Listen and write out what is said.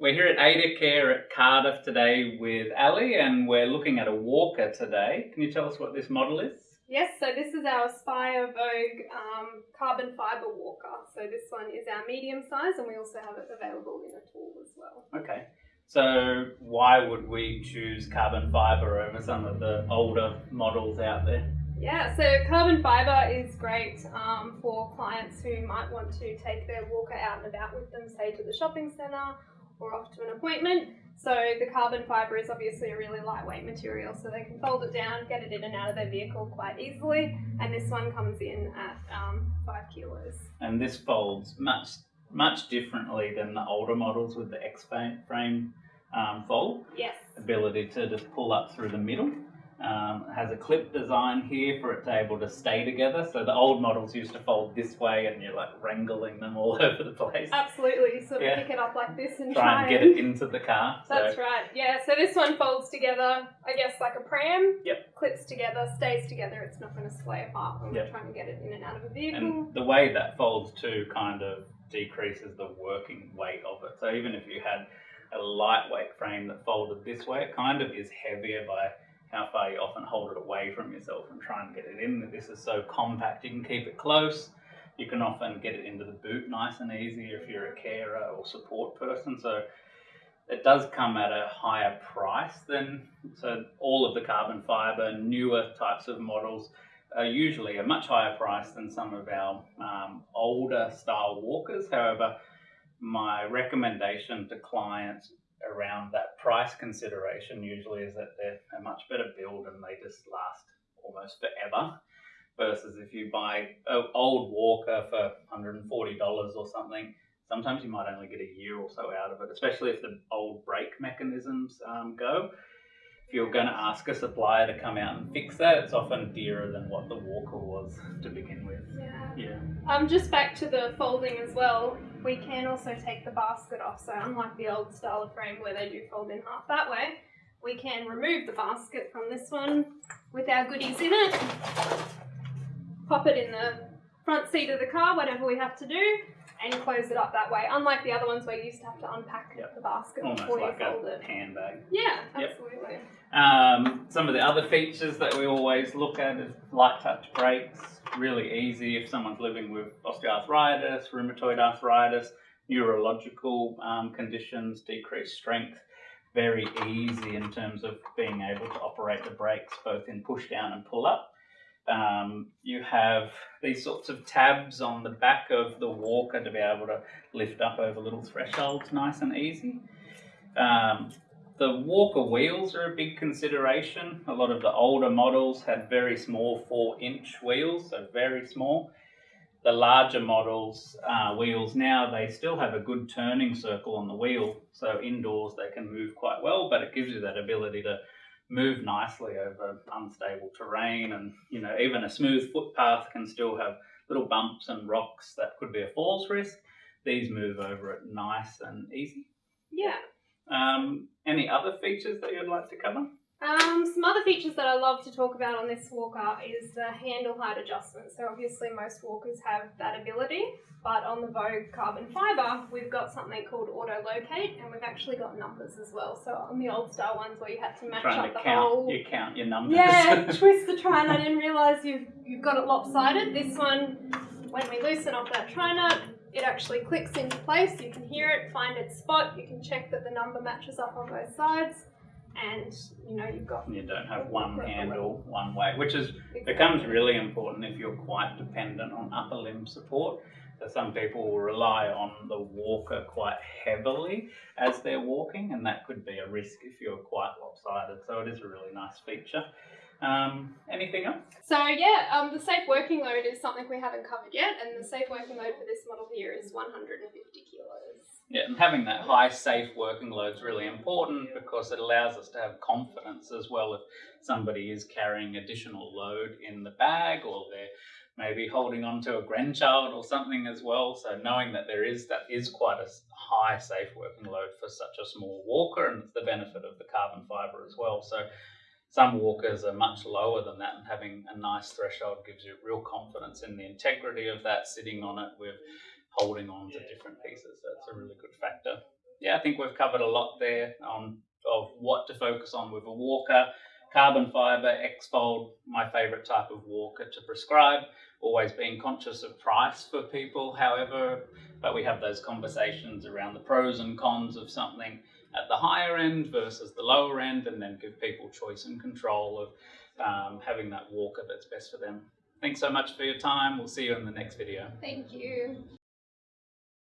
Care at AdaCare at Cardiff today with Ali, and we're looking at a walker today. Can you tell us what this model is? Yes, so this is our Aspire Vogue um, carbon fibre walker. So this one is our medium size, and we also have it available in a tall as well. Okay. So why would we choose carbon fibre over some of the older models out there? Yeah, so carbon fibre is great um, for clients who might want to take their walker out and about with them, say to the shopping centre or off to an appointment. So the carbon fibre is obviously a really lightweight material, so they can fold it down, get it in and out of their vehicle quite easily. And this one comes in at um, five kilos. And this folds much much differently than the older models with the X frame um, fold. Yes. Ability to just pull up through the middle. Um, has a clip design here for it to able to stay together. So the old models used to fold this way and you're like wrangling them all over the place. Absolutely, you sort of yeah. pick it up like this and try, try and get it into the car. That's so. right, yeah. So this one folds together, I guess like a pram. Yep. Clips together, stays together, it's not going to sway apart when yep. we're trying to get it in and out of a vehicle. And the way that folds too kind of decreases the working weight of it. So even if you had a lightweight frame that folded this way, it kind of is heavier by how far you often hold it away from yourself and try and get it in. This is so compact, you can keep it close. You can often get it into the boot nice and easy if you're a carer or support person. So it does come at a higher price than, so all of the carbon fiber, newer types of models are usually a much higher price than some of our um, older style walkers. However, my recommendation to clients around that price consideration usually is that they're a much better build and they just last almost forever. Versus if you buy an old Walker for $140 or something, sometimes you might only get a year or so out of it, especially if the old brake mechanisms um, go. If you're going to ask a supplier to come out and fix that, it's often dearer than what the Walker was to begin with. Yeah. Yeah. Um, just back to the folding as well we can also take the basket off. So unlike the old style of frame where they do fold in half that way, we can remove the basket from this one with our goodies in it, pop it in the front seat of the car, whatever we have to do, and close it up that way. Unlike the other ones where you used to have to unpack yep. the basket Almost before like you fold a it. handbag. Yeah, absolutely. Yep. Um, some of the other features that we always look at is light touch brakes, really easy if someone's living with osteoarthritis, rheumatoid arthritis, neurological um, conditions, decreased strength. Very easy in terms of being able to operate the brakes both in push down and pull up. Um, you have these sorts of tabs on the back of the walker to be able to lift up over little thresholds nice and easy. Um, the Walker wheels are a big consideration. A lot of the older models had very small four inch wheels, so very small. The larger models uh, wheels now, they still have a good turning circle on the wheel. So indoors they can move quite well, but it gives you that ability to move nicely over unstable terrain and you know even a smooth footpath can still have little bumps and rocks that could be a falls risk. These move over it nice and easy. Yeah. Um, any other features that you'd like to cover? Um, some other features that I love to talk about on this walker is the handle height adjustment. So obviously most walkers have that ability, but on the Vogue carbon fibre, we've got something called auto locate, and we've actually got numbers as well. So on the old style ones where you had to match Trying up the count, whole, you count your numbers. Yeah, twist the tri nut. I didn't realise you've you've got it lopsided. This one, when we loosen off that tri nut, it actually clicks into place. You can hear it, find its spot. You can check that the number matches up on both sides. And you know you've got you don't have one handle one way, which is exactly. becomes really important if you're quite dependent on upper limb support. So some people will rely on the walker quite heavily as they're walking, and that could be a risk if you're quite lopsided. So it is a really nice feature. Um, anything else? So yeah, um, the safe working load is something we haven't covered yet, and the safe working load for this model here is 150 kilos. Yeah, and having that high safe working load is really important because it allows us to have confidence as well if somebody is carrying additional load in the bag or they're maybe holding on to a grandchild or something as well. So knowing that there is that is quite a high safe working load for such a small walker and it's the benefit of the carbon fibre as well. So some walkers are much lower than that, and having a nice threshold gives you real confidence in the integrity of that sitting on it with holding on to different pieces. That's a really good factor. Yeah. I think we've covered a lot there on of what to focus on with a walker. Carbon fiber, X-Fold, my favorite type of walker to prescribe. Always being conscious of price for people, however, but we have those conversations around the pros and cons of something at the higher end versus the lower end, and then give people choice and control of um, having that walker that's best for them. Thanks so much for your time. We'll see you in the next video. Thank you.